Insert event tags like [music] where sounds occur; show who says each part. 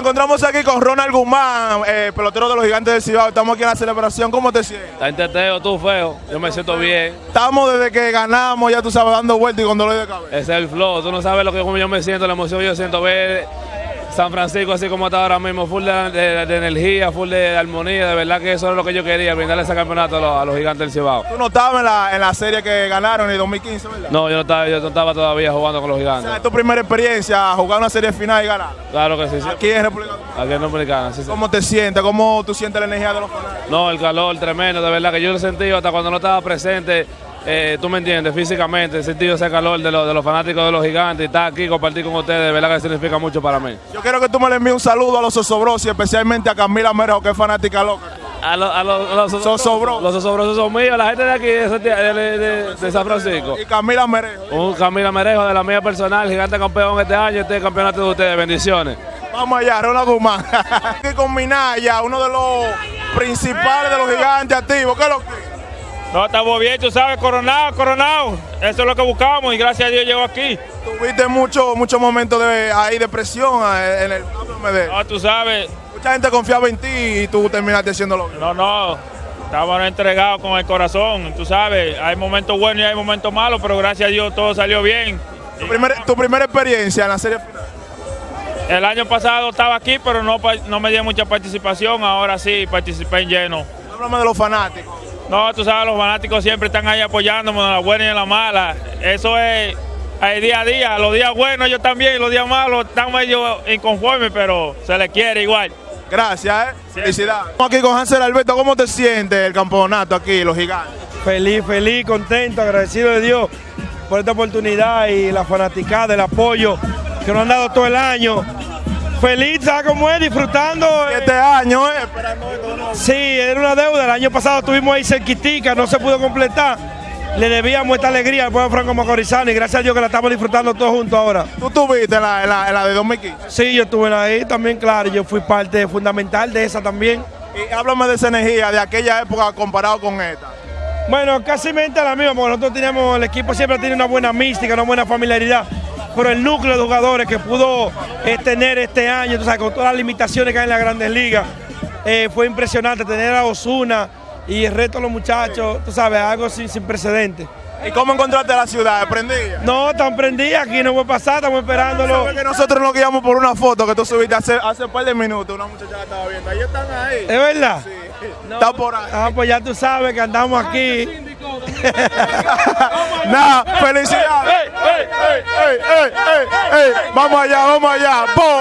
Speaker 1: encontramos aquí con Ronald Guzmán, eh, pelotero de los gigantes del Cibao. Estamos aquí en la celebración. ¿Cómo te sientes?
Speaker 2: Está en teteo, tú feo. Yo me siento bien.
Speaker 1: Estamos desde que ganamos, ya tú sabes, dando vueltas y con dolor de cabeza.
Speaker 2: Ese es el flow. Tú no sabes lo que como yo me siento, la emoción que yo siento ver San Francisco así como está ahora mismo, full de, de- de energía, full de armonía. De verdad que eso es lo que yo quería, brindarle ese campeonato a los, a los gigantes del Cibao.
Speaker 1: Tú no estabas en la, en la serie que ganaron en el 2015, ¿verdad?
Speaker 2: No, yo no estaba, yo no estaba todavía jugando con los
Speaker 1: O sea,
Speaker 2: gigantes.
Speaker 1: es tu primera experiencia jugar una serie final y ganar.
Speaker 2: Claro que sí, sí.
Speaker 1: Aquí en República Dominicana.
Speaker 2: Aquí en Dominicana, sí, sí.
Speaker 1: ¿Cómo te sientes? ¿Cómo tú sientes la energía de los fanáticos?
Speaker 2: No, el calor tremendo, de verdad que yo lo he sentido hasta cuando no estaba presente. Eh, tú me entiendes, físicamente, he sentido ese calor de los, de los fanáticos de los gigantes y estar aquí, compartir con ustedes, de verdad que significa mucho para mí.
Speaker 1: Yo quiero que tú me le envíes un saludo a los Osobrosi, especialmente a Camila Merejo, que es fanática loca.
Speaker 2: A los, a los, a los
Speaker 1: Zosobrosos.
Speaker 2: Los zosobrosos son míos, la gente de aquí de, Santiago- de- de- de- de San Francisco.
Speaker 1: Y Camila Merejo.
Speaker 2: Un Camila Merejo de la mía personal, gigante campeón este año, este campeonato de ustedes, bendiciones.
Speaker 1: Vamos allá, Ronald Guzmán. [laughs] Aquí con Minaya, uno de los principales de los gigantes activos. ¿Qué es lo que?
Speaker 3: No, estamos bien, tú sabes, coronado, coronado. Eso es lo que buscamos y gracias a Dios llegó aquí.
Speaker 1: Tuviste muchos muchos momentos de, ahí de presión eh, en el de-
Speaker 3: No, tú sabes,
Speaker 1: Mucha gente confiaba en ti y tú terminaste haciéndolo
Speaker 3: no, no, estamos entregados con el corazón, tú sabes, hay momentos buenos y hay momentos malos, pero gracias a Dios todo salió bien.
Speaker 1: Tu, primer- tu primera experiencia en la serie final.
Speaker 3: El año pasado estaba aquí, pero no, no me dio mucha participación, ahora sí participé en lleno.
Speaker 1: Háblame de los fanáticos.
Speaker 3: No, tú sabes, los fanáticos siempre están ahí apoyándome en la buena y en la mala. Eso es el día a día. Los días buenos ellos también, los días malos están medio inconformes, pero se les quiere igual.
Speaker 1: Gracias, ¿eh? Felicidades. Estamos aquí con Hansel Alberto. ¿Cómo te sientes el campeonato aquí, los gigantes?
Speaker 4: Feliz, feliz, contento, agradecido de Dios por esta oportunidad y la fanaticada, el apoyo que nos han dado todo el año. Feliz, ¿sabes cómo es? Disfrutando.
Speaker 1: Este año, ¿eh? Esperando esto, ¿no?
Speaker 4: Sí, era una deuda. El año pasado estuvimos ahí cerquitica, no se pudo completar. Le debíamos esta alegría al pueblo franco macorizano y gracias a Dios que la estamos disfrutando todos juntos ahora.
Speaker 1: ¿Tú estuviste en la, en la- en la de 2015?
Speaker 4: Sí, yo estuve ahí también, claro, yo fui parte fundamental de esa también.
Speaker 1: Y háblame de esa energía de aquella época comparado con esta.
Speaker 4: Bueno, casi mente la misma, porque nosotros teníamos, el equipo siempre tiene una buena mística, una buena familiaridad, pero el núcleo de jugadores que pudo eh, tener este año, tú sabes, con todas las limitaciones que hay en las grandes ligas, eh, fue impresionante tener a Osuna y el resto de los muchachos, tú sabes, algo sin, sin precedentes.
Speaker 1: ¿Y cómo encontraste la ciudad? ¿Prendida?
Speaker 4: No, tan prendida, aquí no puede pasar, estamos esperándolo.
Speaker 1: Que nosotros nos guiamos por una foto que tú subiste hace, hace un par de minutos. Una muchacha la estaba viendo. Ahí están ahí.
Speaker 4: ¿Es verdad?
Speaker 1: Está por ahí.
Speaker 4: Ah, pues ya tú sabes que andamos aquí. [laughs]
Speaker 1: Nada, felicidades. Ey, ey, ey. Vamos allá, vamos allá. ¡Pum!